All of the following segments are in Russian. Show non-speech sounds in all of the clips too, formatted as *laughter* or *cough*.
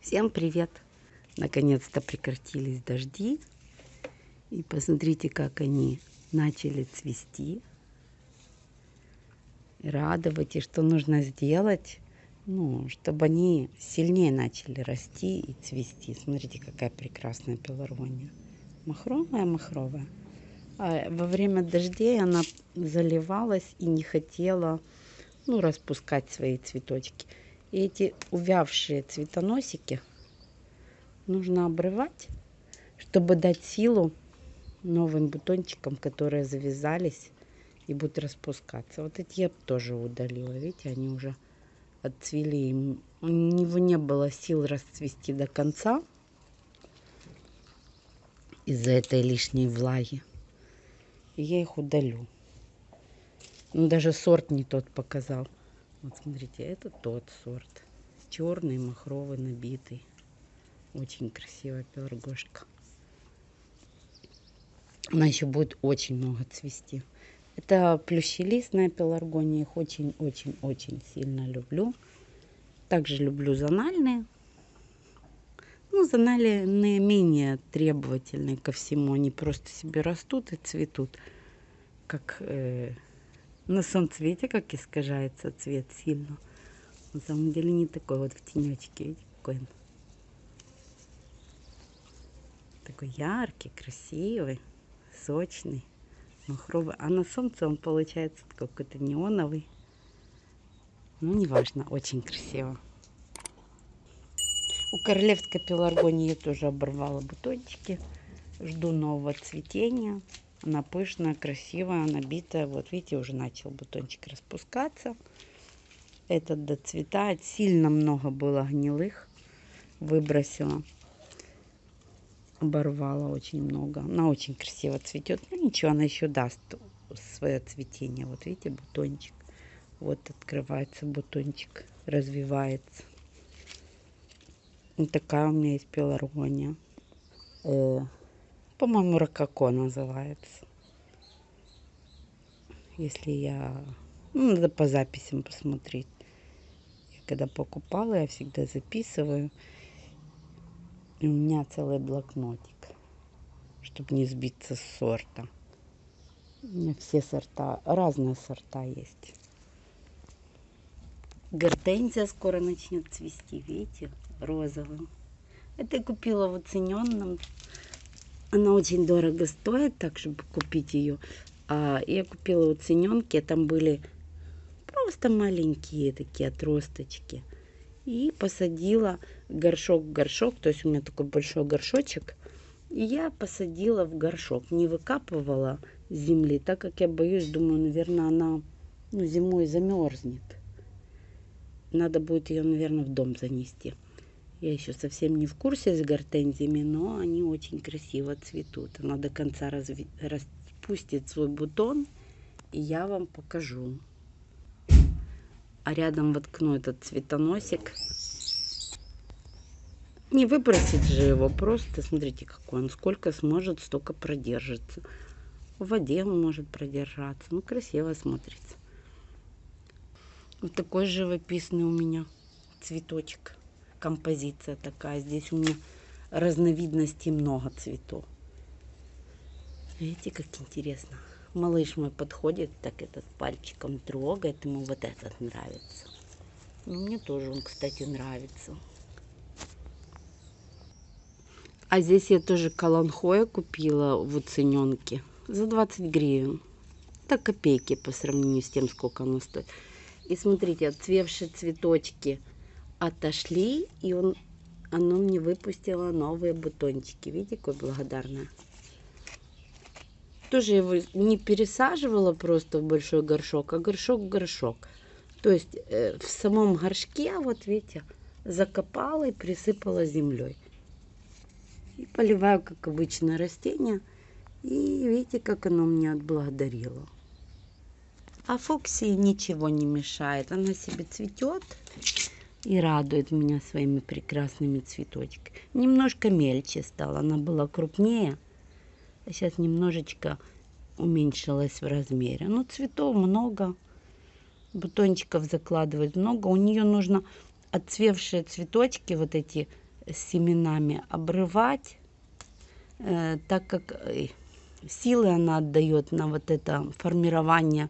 Всем привет! Наконец-то прекратились дожди. И посмотрите, как они начали цвести. Радовать. И что нужно сделать, ну, чтобы они сильнее начали расти и цвести. Смотрите, какая прекрасная пеларгония. Махровая, махровая. А во время дождей она заливалась и не хотела ну, распускать свои цветочки. И эти увявшие цветоносики нужно обрывать, чтобы дать силу новым бутончикам, которые завязались и будут распускаться. Вот эти я тоже удалила. Видите, они уже отцвели. У него не было сил расцвести до конца из-за этой лишней влаги. И я их удалю. Ну, даже сорт не тот показал. Вот смотрите, это тот сорт. Черный, махровый, набитый. Очень красивая пеларгошка. Она еще будет очень много цвести. Это плющелистная пеларгония. Их очень-очень-очень сильно люблю. Также люблю зональные. Ну, зональные менее требовательные ко всему. Они просто себе растут и цветут. Как э, на солнце, видите, как искажается цвет сильно. На самом деле не такой вот в тенечке, видите, какой он. Такой яркий, красивый, сочный, махровый. А на солнце он получается какой-то неоновый. Ну, неважно, очень красиво. У королевской пеларгонии я тоже оборвала бутончики. Жду нового цветения. Она пышная, красивая, набитая. Вот видите, уже начал бутончик распускаться. Этот доцветает. Сильно много было гнилых. Выбросила. Оборвала очень много. Она очень красиво цветет. Ну ничего, она еще даст свое цветение. Вот видите, бутончик. Вот открывается бутончик, развивается. Вот такая у меня есть пеларгония. Э, по-моему, рококо называется. Если я... Ну, надо по записям посмотреть. Я когда покупала, я всегда записываю. И у меня целый блокнотик, чтобы не сбиться с сорта. У меня все сорта, разные сорта есть. Гортензия скоро начнет цвести, видите, розовым. Это я купила в оцененном она очень дорого стоит, так чтобы купить ее. А я купила у цененки, там были просто маленькие такие отросточки. И посадила горшок в горшок, то есть у меня такой большой горшочек. И я посадила в горшок, не выкапывала земли, так как я боюсь, думаю, наверное, она ну, зимой замерзнет. Надо будет ее, наверное, в дом занести. Я еще совсем не в курсе с гортензиями, но они очень красиво цветут. Она до конца разви... распустит свой бутон, и я вам покажу. А рядом воткну этот цветоносик. Не выбросить же его, просто смотрите, какой он. Сколько сможет, столько продержится. В воде он может продержаться. Ну, красиво смотрится. Вот такой живописный у меня цветочек композиция такая. Здесь у меня разновидностей много цветов. Видите, как интересно. Малыш мой подходит, так этот пальчиком трогает, ему вот этот нравится. Ну, мне тоже он, кстати, нравится. А здесь я тоже каланхоя купила в уцененке за 20 гривен. Так копейки по сравнению с тем, сколько оно стоит. И смотрите, отцвевшие цветочки – отошли, и он, оно мне выпустило новые бутончики. Видите, какой благодарная. Тоже его не пересаживала просто в большой горшок, а горшок в горшок. То есть э, в самом горшке, вот видите, закопала и присыпала землей. И поливаю, как обычно, растения. И видите, как оно мне отблагодарило. А фоксии ничего не мешает. Она себе цветет и радует меня своими прекрасными цветочками. Немножко мельче стала, она была крупнее, а сейчас немножечко уменьшилась в размере. Но цветов много, бутончиков закладывать много. У нее нужно отцвевшие цветочки, вот эти с семенами обрывать, э, так как э, силы она отдает на вот это формирование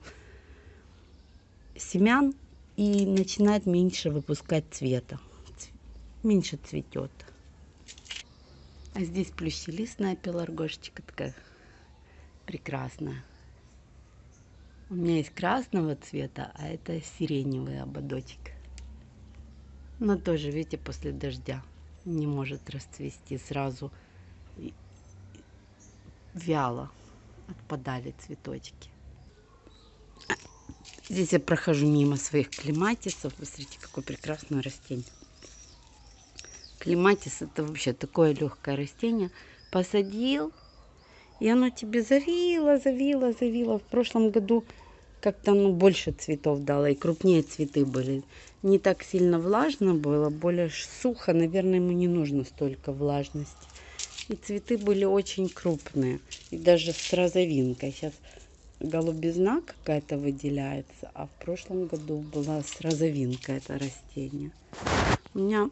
семян и начинает меньше выпускать цвета, меньше цветет. А здесь плющелистная пеларгошечка такая прекрасная. У меня есть красного цвета, а это сиреневый ободочек. Но тоже, видите, после дождя не может расцвести сразу. Вяло отпадали цветочки. Здесь я прохожу мимо своих клематисов. Посмотрите, какое прекрасное растение. Клематис это вообще такое легкое растение. Посадил, и оно тебе завило, завило, завило. В прошлом году как-то ну, больше цветов дало, и крупнее цветы были. Не так сильно влажно было, более сухо, наверное, ему не нужно столько влажности. И цветы были очень крупные, и даже с розовинкой. Сейчас голубизна какая-то выделяется, а в прошлом году была с розовинкой это растение. У меня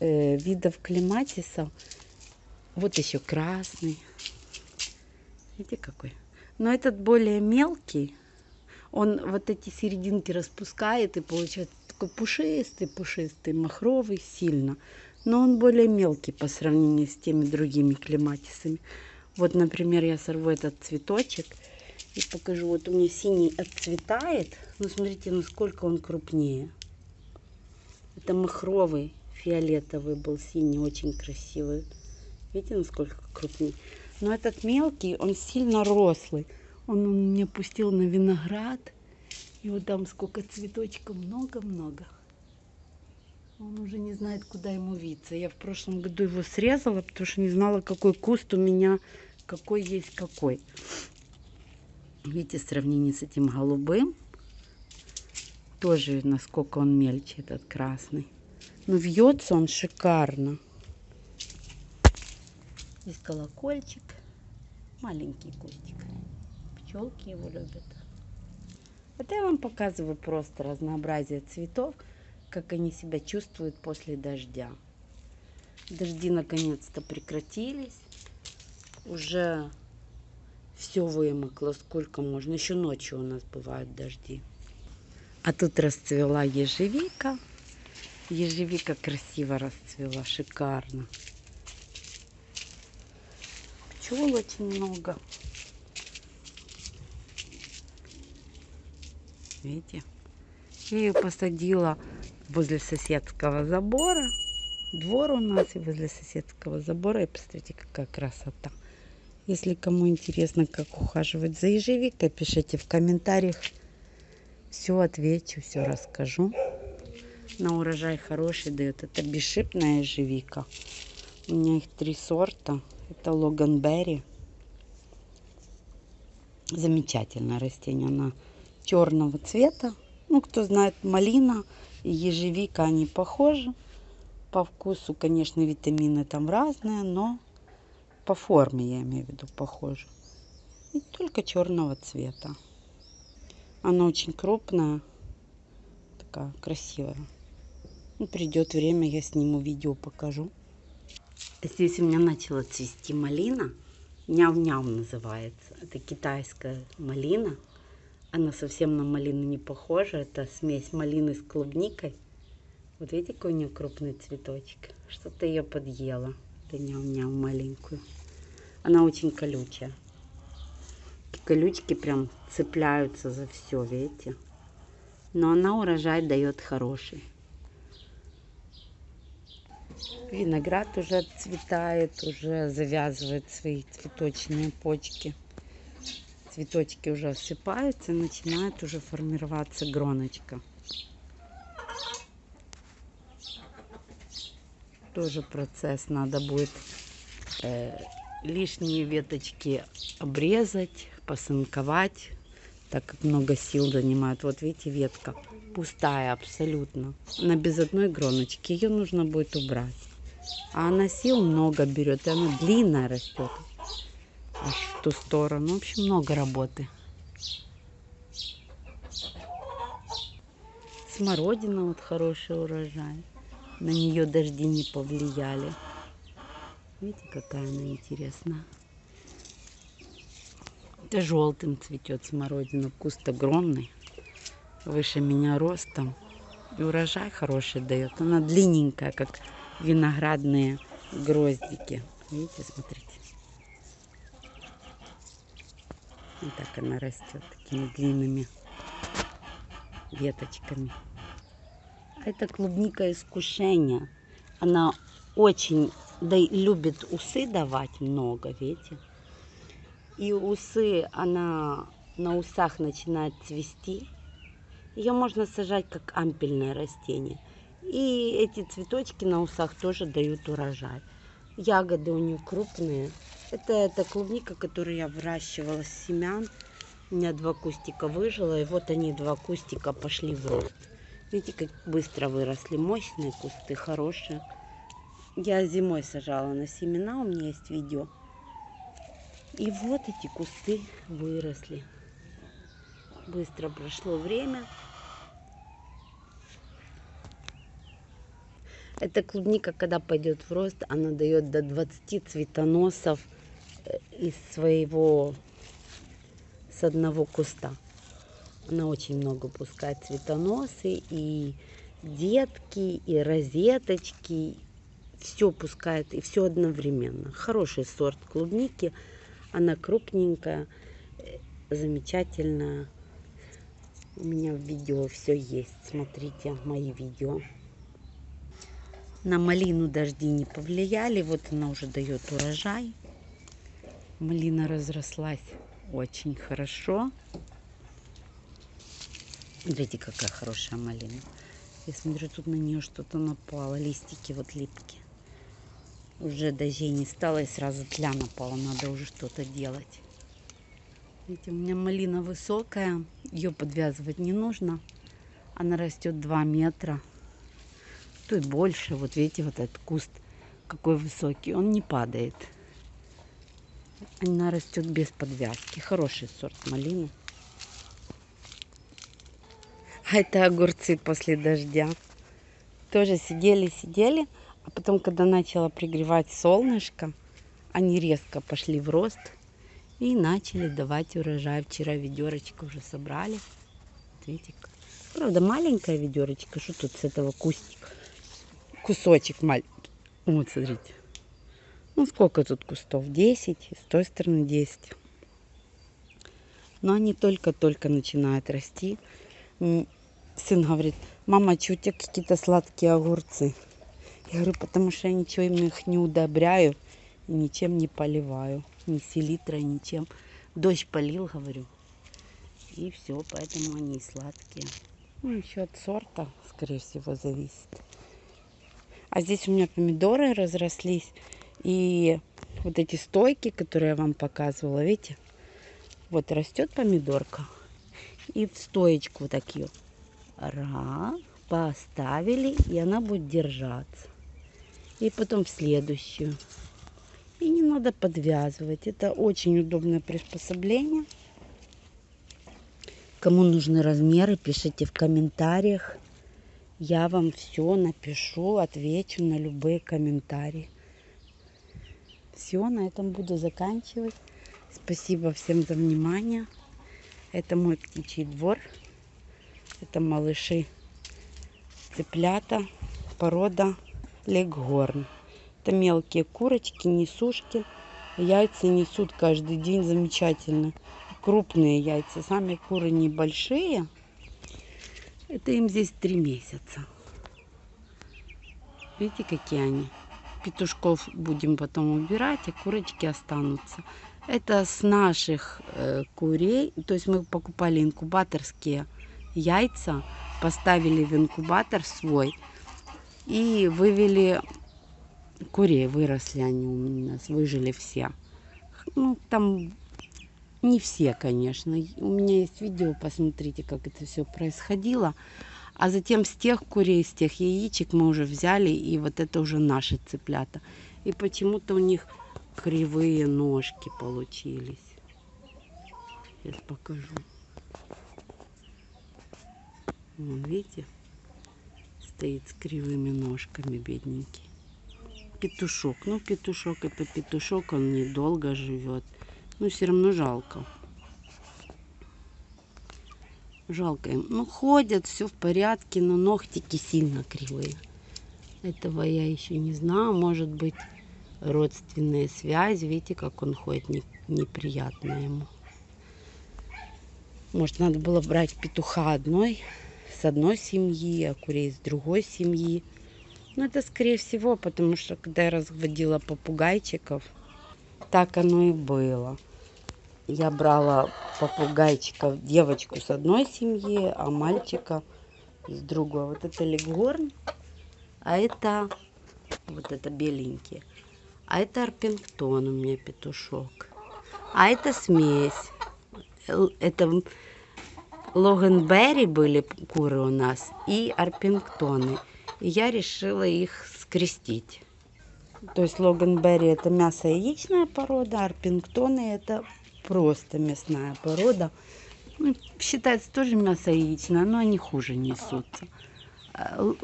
э, видов клематиса, вот еще красный, Видите какой? Но этот более мелкий. Он вот эти серединки распускает и получается такой пушистый, пушистый, махровый сильно. Но он более мелкий по сравнению с теми другими клематисами. Вот, например, я сорву этот цветочек и покажу. Вот у меня синий отцветает. Ну, смотрите, насколько он крупнее. Это махровый, фиолетовый был синий, очень красивый. Видите, насколько крупнее. Но этот мелкий, он сильно рослый. Он, мне пустил на виноград. И вот там сколько цветочков, много-много. Он уже не знает, куда ему виться. Я в прошлом году его срезала, потому что не знала, какой куст у меня, какой есть какой. Видите, сравнение с этим голубым. Тоже насколько он мельче, этот красный. Но вьется он шикарно. Здесь колокольчик. Маленький кустик. Пчелки его любят. Это я вам показываю просто разнообразие цветов, как они себя чувствуют после дождя. Дожди наконец-то прекратились. Уже все вымокло, сколько можно. Еще ночью у нас бывают дожди. А тут расцвела ежевика. Ежевика красиво расцвела, шикарно пчел очень много. Видите? Я ее посадила возле соседского забора. Двор у нас и возле соседского забора. И посмотрите, какая красота. Если кому интересно, как ухаживать за ежевикой, пишите в комментариях. Все отвечу, все расскажу. На урожай хороший дает. Это бесшипная ежевика. У меня их три сорта. Это логанберри. Замечательное растение. Она черного цвета. Ну, кто знает, малина и ежевика, они похожи. По вкусу, конечно, витамины там разные, но по форме, я имею в виду, похожи. И только черного цвета. Она очень крупная, такая красивая. Ну, придет время, я сниму видео, покажу. Здесь у меня начала цвести малина. Няв-няв называется. Это китайская малина. Она совсем на малину не похожа. Это смесь малины с клубникой. Вот видите, какой у нее крупный цветочек. Что-то ее подъела. Это няв-няв маленькую. Она очень колючая. Колючки прям цепляются за все, видите. Но она урожай дает хороший. Виноград уже отцветает, уже завязывает свои цветочные почки. Цветочки уже осыпаются, начинает уже формироваться гроночка. Тоже процесс надо будет э, лишние веточки обрезать, посынковать, так как много сил занимает. Вот видите, ветка пустая абсолютно. Она без одной гроночки. Ее нужно будет убрать. А она сил много берет, и она длинная растет. Аж в ту сторону. В общем, много работы. Смородина вот хороший урожай. На нее дожди не повлияли. Видите, какая она интересная. Это желтым цветет смородина. Куст огромный. Выше меня ростом. И урожай хороший дает. Она длинненькая, как виноградные гроздики. Видите, смотрите. Вот так она растет такими длинными веточками. Это клубника искушения. Она очень да, любит усы давать много, видите. И усы, она на усах начинает цвести. Ее можно сажать как ампельное растение. И эти цветочки на усах тоже дают урожай. Ягоды у нее крупные. Это, это клубника, которую я выращивала с семян. У меня два кустика выжило, и вот они, два кустика, пошли в рост. Видите, как быстро выросли. Мощные кусты, хорошие. Я зимой сажала на семена, у меня есть видео. И вот эти кусты выросли. Быстро прошло время. Эта клубника, когда пойдет в рост, она дает до 20 цветоносов э, из своего с одного куста. Она очень много пускает цветоносы и детки, и розеточки. Все пускает, и все одновременно. Хороший сорт клубники. Она крупненькая, замечательная. У меня в видео все есть. Смотрите мои видео. На малину дожди не повлияли. Вот она уже дает урожай. Малина разрослась очень хорошо. Смотрите, какая хорошая малина. Я смотрю, тут на нее что-то напало. Листики вот липкие. Уже дождей не стало, и сразу тля напала. Надо уже что-то делать. Видите, у меня малина высокая. Ее подвязывать не нужно. Она растет 2 метра. И больше. Вот видите, вот этот куст какой высокий. Он не падает. Она растет без подвязки. Хороший сорт малины. А *laughs* это огурцы после дождя. Тоже сидели-сидели. А потом, когда начало пригревать солнышко, они резко пошли в рост и начали давать урожай. Вчера ведерочка уже собрали. Видите, правда маленькая ведерочка. Что тут с этого кустика? Кусочек маленький. Вот, смотрите. Ну, сколько тут кустов? 10. С той стороны 10. Но они только-только начинают расти. Сын говорит, мама, что у тебя какие-то сладкие огурцы? Я говорю, потому что я ничего их не удобряю, ничем не поливаю. Ни селитрой, ничем. Дождь полил, говорю. И все, поэтому они сладкие. Ну, еще от сорта, скорее всего, зависит. А здесь у меня помидоры разрослись. И вот эти стойки, которые я вам показывала, видите? Вот растет помидорка. И в стоечку вот такие. Раз, поставили, и она будет держаться. И потом в следующую. И не надо подвязывать. Это очень удобное приспособление. Кому нужны размеры, пишите в комментариях. Я вам все напишу, отвечу на любые комментарии. Все, на этом буду заканчивать. Спасибо всем за внимание. Это мой птичий двор. Это малыши цыплята, порода леггорн. Это мелкие курочки, несушки. Яйца несут каждый день замечательно. Крупные яйца. Сами куры небольшие. Это им здесь три месяца. Видите, какие они? петушков будем потом убирать, а курочки останутся. Это с наших э, курей, то есть мы покупали инкубаторские яйца, поставили в инкубатор свой и вывели курей, выросли они у нас, выжили все. Ну, там не все, конечно. У меня есть видео, посмотрите, как это все происходило. А затем с тех курей, с тех яичек мы уже взяли, и вот это уже наши цыплята. И почему-то у них кривые ножки получились. Сейчас покажу. Вон, видите? стоит с кривыми ножками, бедненький. Петушок. Ну, петушок это петушок, он недолго живет. Но все равно жалко. Жалко им. Ну, ходят, все в порядке, но ногтики сильно кривые. Этого я еще не знаю. Может быть, родственные связи. Видите, как он ходит, не, неприятно ему. Может, надо было брать петуха одной, с одной семьи, а курей с другой семьи. Ну, это скорее всего, потому что когда я разводила попугайчиков, так оно и было. Я брала попугайчиков, девочку с одной семьи, а мальчика с другой. Вот это легорн, а это вот это беленький. А это арпингтон у меня петушок. А это смесь. Это Логанберри были куры у нас и арпингтоны. И я решила их скрестить. То есть Логанберри это мясо-яичная порода, арпингтоны это просто мясная порода. Ну, считается тоже мясо-яичная, но они хуже несутся. А,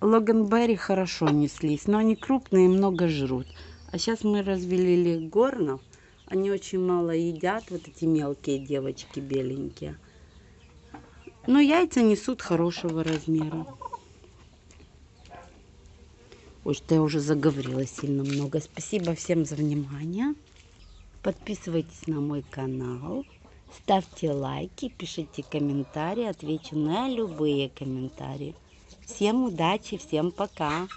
Логанберри хорошо неслись, но они крупные и много жрут. А сейчас мы развели легорнов. Они очень мало едят, вот эти мелкие девочки беленькие. Но яйца несут хорошего размера. Ой, что я уже заговорила сильно много. Спасибо всем за внимание. Подписывайтесь на мой канал. Ставьте лайки, пишите комментарии. Отвечу на любые комментарии. Всем удачи, всем пока.